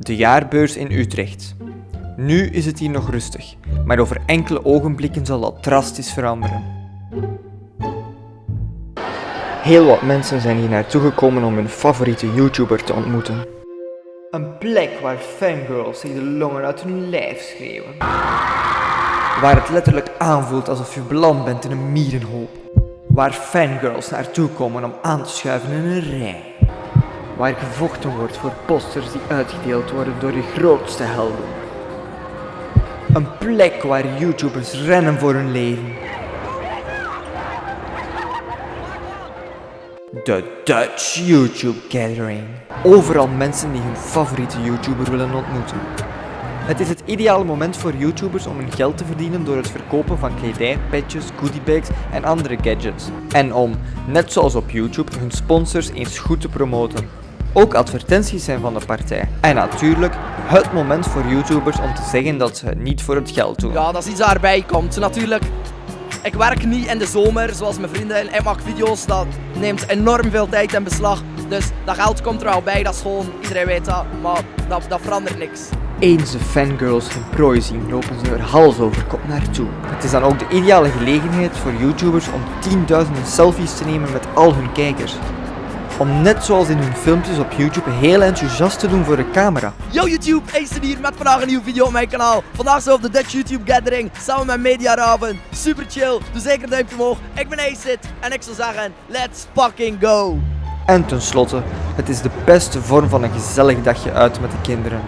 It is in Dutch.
De jaarbeurs in Utrecht. Nu is het hier nog rustig, maar over enkele ogenblikken zal dat drastisch veranderen. Heel wat mensen zijn hier naartoe gekomen om hun favoriete YouTuber te ontmoeten. Een plek waar fangirls zich de longen uit hun lijf schreeuwen. Waar het letterlijk aanvoelt alsof je beland bent in een mierenhoop. Waar fangirls naartoe komen om aan te schuiven in een rij. Waar gevochten wordt voor posters die uitgedeeld worden door je grootste helden. Een plek waar YouTubers rennen voor hun leven. De Dutch YouTube Gathering. Overal mensen die hun favoriete YouTuber willen ontmoeten. Het is het ideale moment voor YouTubers om hun geld te verdienen door het verkopen van kledij, petjes, goodiebags en andere gadgets. En om, net zoals op YouTube, hun sponsors eens goed te promoten. Ook advertenties zijn van de partij. En natuurlijk, het moment voor YouTubers om te zeggen dat ze het niet voor het geld doen. Ja, dat is iets daarbij komt. Natuurlijk, ik werk niet in de zomer zoals mijn vrienden. Ik maak video's, dat neemt enorm veel tijd in beslag. Dus dat geld komt er wel bij, dat is gewoon, iedereen weet dat. Maar dat, dat verandert niks. Eens de fangirls hun prooi zien, lopen ze er hals over kop naartoe. Het is dan ook de ideale gelegenheid voor YouTubers om tienduizenden selfies te nemen met al hun kijkers. Om net zoals in hun filmpjes op YouTube heel enthousiast te doen voor de camera. Yo YouTube, Acer hier met vandaag een nieuwe video op mijn kanaal. Vandaag zo op de Dutch YouTube Gathering, samen met Media Raven. Super chill, doe zeker een duimpje omhoog. Ik ben Acid en ik zou zeggen, let's fucking go! En tenslotte, het is de beste vorm van een gezellig dagje uit met de kinderen.